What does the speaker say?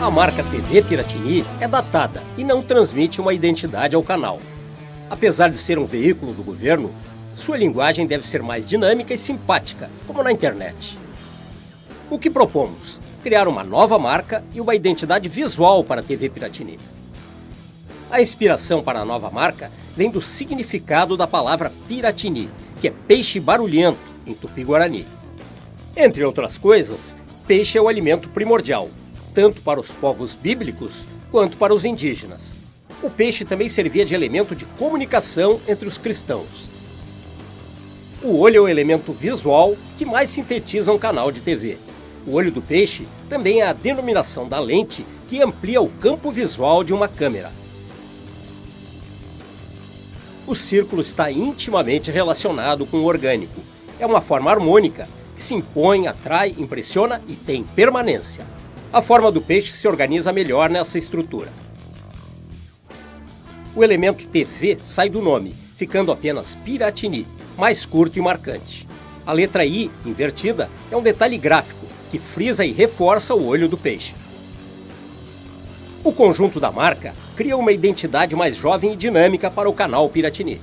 A marca TV Piratini é datada e não transmite uma identidade ao canal. Apesar de ser um veículo do governo, sua linguagem deve ser mais dinâmica e simpática, como na internet. O que propomos? Criar uma nova marca e uma identidade visual para a TV Piratini. A inspiração para a nova marca vem do significado da palavra Piratini, que é peixe barulhento em tupi-guarani. Entre outras coisas, peixe é o alimento primordial, tanto para os povos bíblicos quanto para os indígenas. O peixe também servia de elemento de comunicação entre os cristãos. O olho é o elemento visual que mais sintetiza um canal de TV. O olho do peixe também é a denominação da lente que amplia o campo visual de uma câmera. O círculo está intimamente relacionado com o orgânico. É uma forma harmônica que se impõe, atrai, impressiona e tem permanência. A forma do peixe se organiza melhor nessa estrutura. O elemento TV sai do nome, ficando apenas Piratini, mais curto e marcante. A letra I, invertida, é um detalhe gráfico que frisa e reforça o olho do peixe. O conjunto da marca cria uma identidade mais jovem e dinâmica para o canal Piratini.